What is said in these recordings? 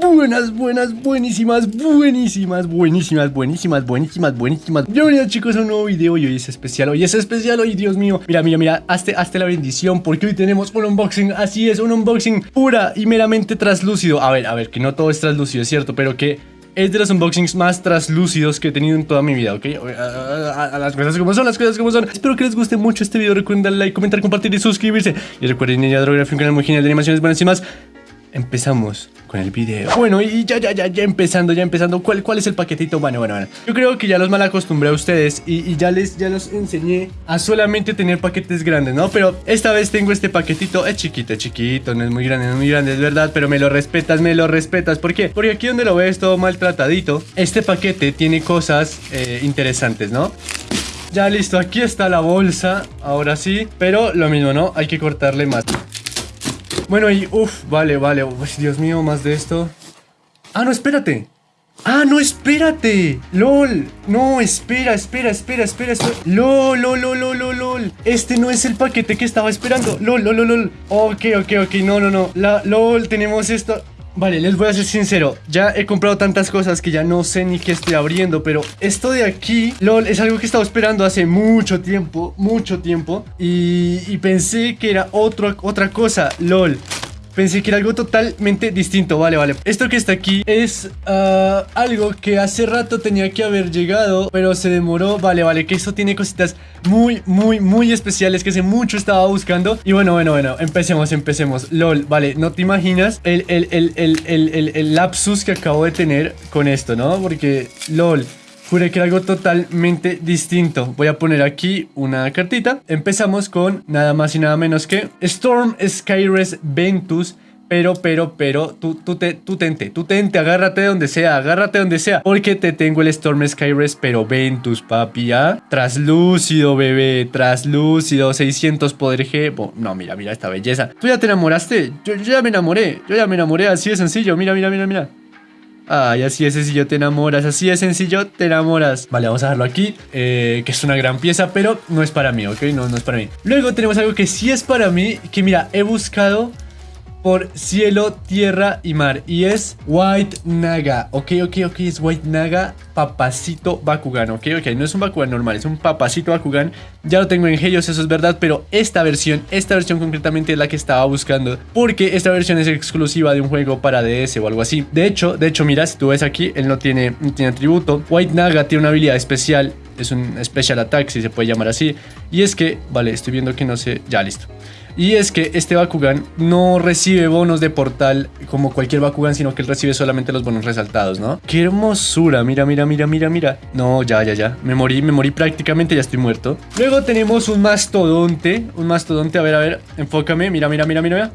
Buenas, buenas, buenísimas, buenísimas, buenísimas, buenísimas, buenísimas, buenísimas. Bienvenidos chicos a un nuevo video y hoy es especial, hoy es especial, hoy Dios mío. Mira, mira, mira, hazte, hazte la bendición porque hoy tenemos un unboxing, así es, un unboxing pura y meramente traslúcido. A ver, a ver, que no todo es traslúcido, es cierto, pero que es de los unboxings más traslúcidos que he tenido en toda mi vida, ¿ok? A, las cosas como son, las cosas como son. Espero que les guste mucho este video. Recuerden darle like, comentar, compartir y suscribirse. Y recuerden ir a Drography, un canal muy genial de animaciones buenísimas empezamos con el video. Bueno, y ya, ya, ya, ya empezando, ya empezando. ¿Cuál, cuál es el paquetito? Bueno, bueno, bueno. Yo creo que ya los mal acostumbré a ustedes y, ya les ya los enseñé a solamente tener paquetes grandes, ¿no? Pero esta vez tengo este paquetito. Es chiquito, es chiquito, no es muy grande, no es muy grande, es verdad, pero me lo respetas, me lo respetas. ¿Por qué? Porque aquí donde lo ves todo maltratadito, este paquete tiene cosas eh, interesantes, ¿no? Ya listo, aquí está la bolsa, ahora sí, pero lo mismo, ¿no? Hay que cortarle más. Bueno, y uff, vale, vale. Dios mío, más de esto. Ah, no, espérate. Ah, no, espérate. LOL. No, espera, espera, espera, espera, espera. LOL, LOL, LOL, LOL. Este no es el paquete que estaba esperando. LOL, LOL, LOL, LOL. Ok, ok, ok. No, no, no. LOL, tenemos esto. Vale, les voy a ser sincero, ya he comprado tantas cosas que ya no sé ni qué estoy abriendo, pero esto de aquí, LOL, es algo que he estado esperando hace mucho tiempo, mucho tiempo, y, y pensé que era otra cosa, LOL. Pensé que era algo totalmente distinto, vale, vale. Esto que está aquí es ah, algo que hace rato tenía que haber llegado Pero se demoró, vale, vale Que eso tiene cositas muy, muy, muy especiales Que hace mucho estaba buscando. Y bueno, bueno, bueno, empecemos, empecemos. LOL, vale, no te imaginas el, el, el, el lapsus que acabo de tener con esto, ¿no? Porque, LOL Juré que era algo totalmente distinto. Voy a poner aquí una cartita. Empezamos con nada más y nada menos que Storm Skyres Ventus pero, pero, pero, tú, tú, te, tú tente, tú tente, agárrate de donde sea, agárrate de donde sea. Porque te tengo el Storm Skyres, pero Ventus, papi, ¿ya? Traslúcido, bebé, traslúcido, 600 poder G. no, mira, mira esta belleza. ¿Tú ya te enamoraste? Yo ya me enamoré, yo ya me enamoré, así de sencillo. Mira, mira, mira, mira. Ay, así de sencillo te enamoras, así de sencillo te enamoras. Vale, vamos a dejarlo aquí, eh, que es una gran pieza, pero no es para mí, ¿ok? No, no es para mí. Luego tenemos algo que sí es para mí, que mira, he buscado por cielo, tierra y mar. Y es White Naga. Ok, ok, ok, es White Naga Papacito Bakugan. Ok, ok, no es un Bakugan normal, es un Papacito Bakugan. Ya lo tengo en Helios, eso es verdad, pero esta versión, esta versión concretamente es la que estaba buscando. Porque esta versión es exclusiva de un juego para DS o algo así. De hecho, de hecho, mira, si tú ves aquí, él no tiene, no tiene atributo. White Naga tiene una habilidad especial. Es un Special Attack, si se puede llamar así. Y es que, vale, estoy viendo que no sé... Ya, listo. Y es que este Bakugan no recibe bonos de portal como cualquier Bakugan, sino que él recibe solamente los bonos resaltados, ¿no? ¡Qué hermosura! Mira, mira, mira, mira, mira. No, ya, ya, ya. Me morí, me morí prácticamente, ya estoy muerto. Luego tenemos un mastodonte. Un mastodonte, a ver, a ver, enfócame. Mira, mira, mira, mira.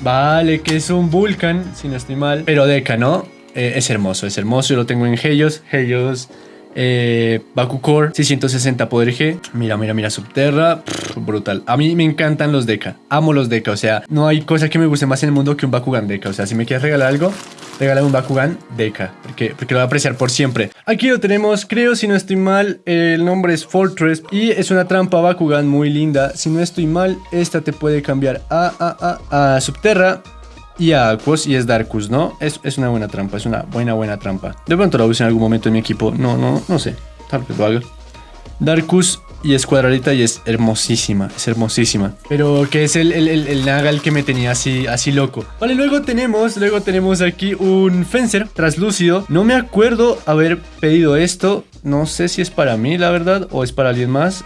Vale, que es un Vulcan, si no estoy mal. Pero Deca, ¿no? Eh, es hermoso, es hermoso. Yo lo tengo en Helios. Helios eh, Core 660 poder G. Mira, mira, mira, Subterra. brutal. A mí me encantan los Deca. Amo los Deca. O sea, no hay cosa que me guste más en el mundo que un Bakugan Deca. O sea, si me quieres regalar algo, regálame un Bakugan Deca. Porque, porque lo voy a apreciar por siempre. Aquí lo tenemos. Creo, si no estoy mal, el nombre es Fortress. Y es una trampa Bakugan muy linda. Si no estoy mal, esta te puede cambiar a, a, a, a Subterra y a Aquos y es Darkus, ¿no? Es, es, una buena trampa, es una buena, buena trampa. De pronto la use en algún momento en mi equipo. No, no, no sé. Tal vez lo haga. Darkus y es cuadradita y es hermosísima, es hermosísima. Pero que es el, el, el, Nagal que me tenía así, así loco. Vale, luego tenemos, luego tenemos aquí un Fencer translúcido. No me acuerdo haber pedido esto. No sé si es para mí, la verdad, o es para alguien más.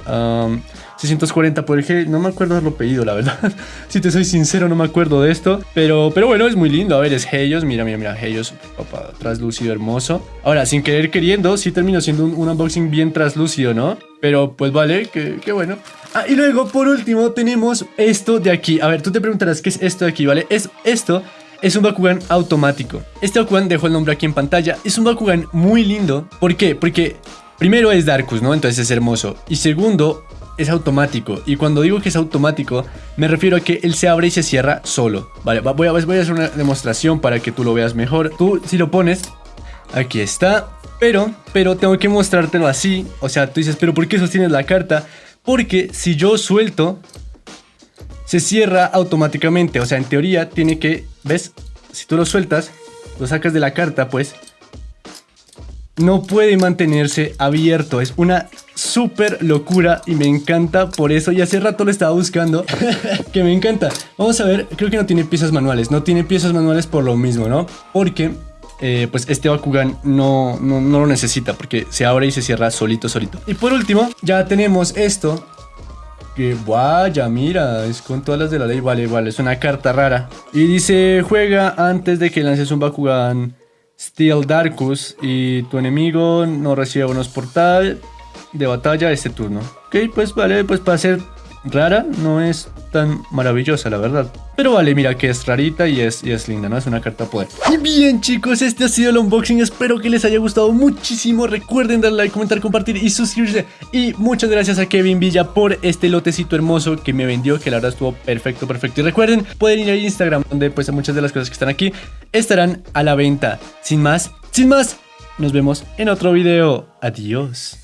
640 por el G, no me acuerdo haberlo pedido, la verdad. si te soy sincero, no me acuerdo de esto. Pero, pero bueno, es muy lindo. A ver, es Helios. Mira, mira, mira, Helios, papá, traslúcido, hermoso. Ahora, sin querer queriendo, sí terminó siendo un, unboxing bien traslúcido, ¿no? Pero pues vale, qué bueno. Ah, y luego, por último, tenemos esto de aquí. A ver, tú te preguntarás qué es esto de aquí, ¿vale? Es esto es un Bakugan automático. Este Bakugan dejo el nombre aquí en pantalla. Es un Bakugan muy lindo. ¿Por qué? Porque primero es Darkus, ¿no? Entonces es hermoso. Y segundo, es automático. Y cuando digo que es automático, me refiero a que él se abre y se cierra solo. Vale, voy a, voy a hacer una demostración para que tú lo veas mejor. Tú, si lo pones, aquí está. Pero, pero tengo que mostrártelo así. O sea, tú dices, pero ¿por qué sostienes la carta? Porque si yo suelto, se cierra automáticamente. O sea, en teoría tiene que, ¿ves? Si tú lo sueltas, lo sacas de la carta, pues, no puede mantenerse abierto. Es una súper locura y me encanta por eso. Y hace rato lo estaba buscando, que me encanta. Vamos a ver, creo que no tiene piezas manuales. No tiene piezas manuales por lo mismo, ¿no? Porque... Eh, pues este Bakugan no, no, no lo necesita porque se abre y se cierra solito, solito. Y por último, ya tenemos esto que vaya, mira, es con todas las de la ley, vale, vale, es una carta rara. Y dice, juega antes de que lances un Bakugan Steel Darkus y tu enemigo no recibe unos portal de batalla este turno. Ok, pues vale, pues para ser rara no es tan maravillosa, la verdad. Pero vale, mira que es rarita y es, y es linda, ¿no? Es una carta poder. Y bien, chicos, este ha sido el unboxing. Espero que les haya gustado muchísimo. Recuerden darle like, comentar, compartir y suscribirse. Y muchas gracias a Kevin Villa por este lotecito hermoso que me vendió, que la verdad estuvo perfecto, perfecto. Y recuerden, pueden ir a Instagram, donde pues muchas de las cosas que están aquí estarán a la venta. Sin más, sin más, nos vemos en otro video. Adiós.